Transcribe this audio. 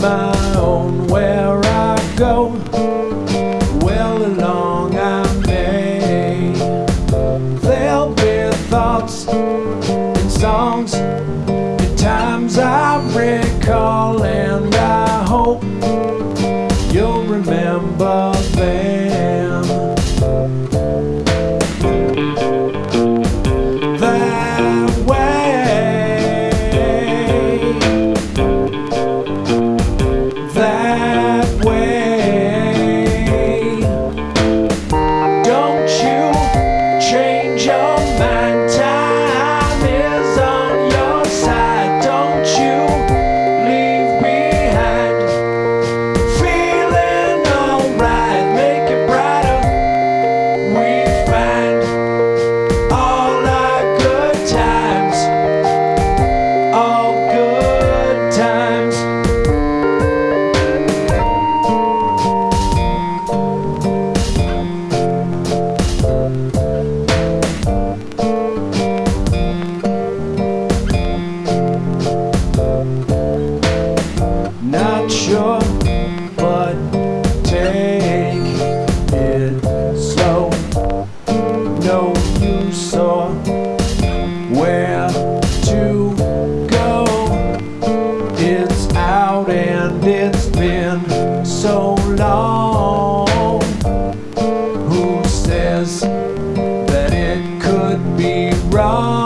my own where I go. Well along I may. There'll be thoughts and songs and times I recall and I hope you'll remember. sure, but take it slow. No, use or where to go. It's out and it's been so long. Who says that it could be wrong?